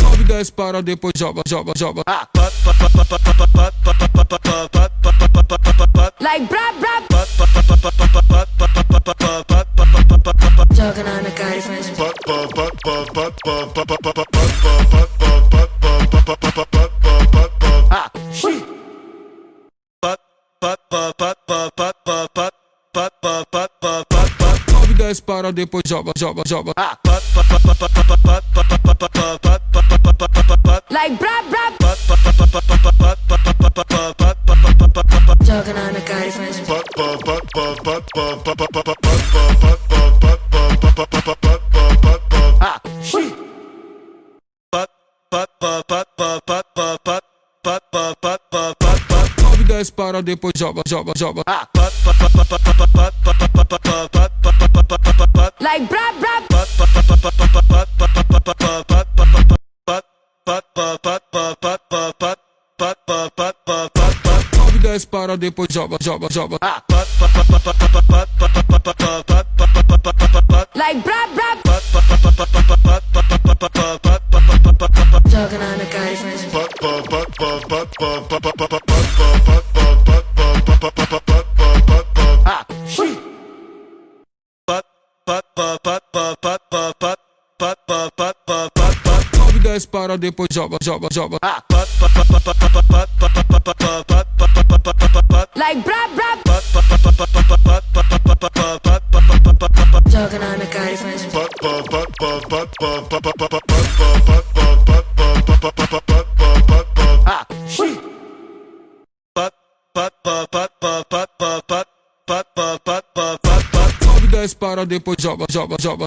Sobe dez para, depois joga, joga, joga. Ah. Like brá, brá. Ah, shit. Ah. Desce, para, depois joga, joga, joga. Like brab brab. Joga na minha cara e faz. Sobe, desce, para, depois joga, joga, joga. Like Sobe, desce, para, depois joga, joga, joga. Like brab brab. Joga na minha cara e faz. Sobe, desce, para, depois joga, joga, joga. Like brab brab. Joga na minha cara e faz. Sobe, desce, para, depois joga, joga, joga.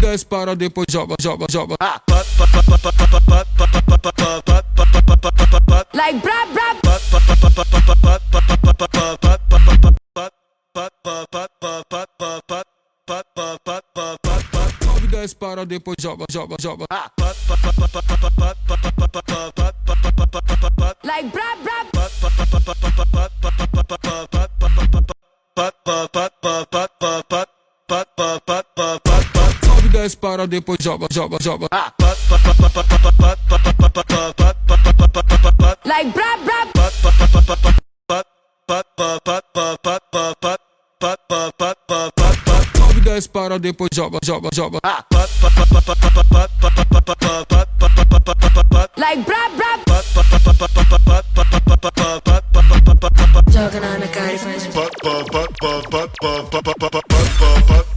10 para depois joga, joga, joga. Like bra, bra. Sobe 10 para depois joga, joga, joga. Like brab, brab. Sobe, desce, para, depois joga, joga, joga. Like brab brab. Sobe, desce, para, depois joga, joga, joga. But but but but but but but but but but but